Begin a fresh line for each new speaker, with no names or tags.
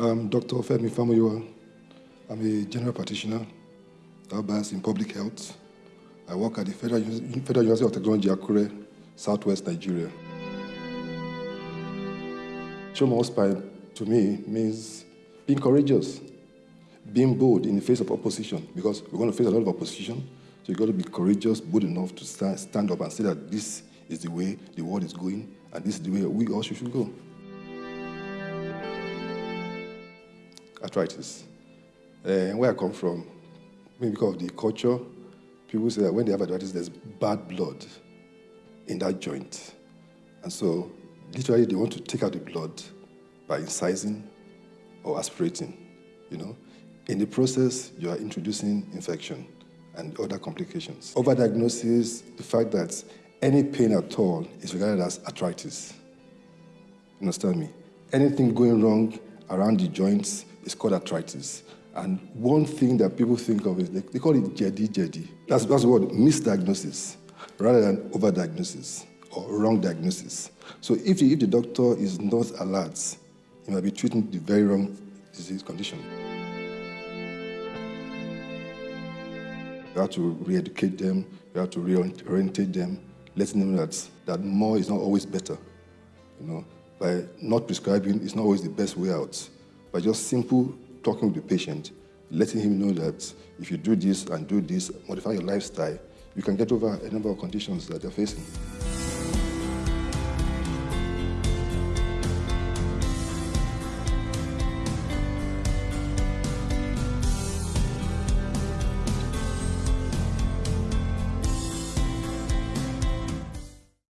I'm Dr. Femi Famuyiwa. I'm a general practitioner, bias in public health. I work at the Federal, Federal University of Technology, Akure, Southwest Nigeria. Show more spine to me means being courageous, being bold in the face of opposition, because we're going to face a lot of opposition. So you've got to be courageous, bold enough to stand, stand up and say that this is the way the world is going, and this is the way we all should go. Arthritis. Uh, where I come from, maybe because of the culture, people say that when they have arthritis, there's bad blood in that joint. And so, literally, they want to take out the blood by incising or aspirating, you know. In the process, you are introducing infection and other complications. Overdiagnosis, the fact that any pain at all is regarded as arthritis. You understand me? Anything going wrong around the joints is called arthritis. And one thing that people think of is they, they call it jedi jedi. That's, that's word misdiagnosis rather than overdiagnosis or wrong diagnosis. So if the, if the doctor is not alert, he might be treating the very wrong disease condition. You have to re-educate them, you have to reorientate them, letting them know that, that more is not always better. You know, by not prescribing is not always the best way out. By just simple talking with the patient, letting him know that if you do this and do this, modify your lifestyle, you can get over a number of conditions that they're facing.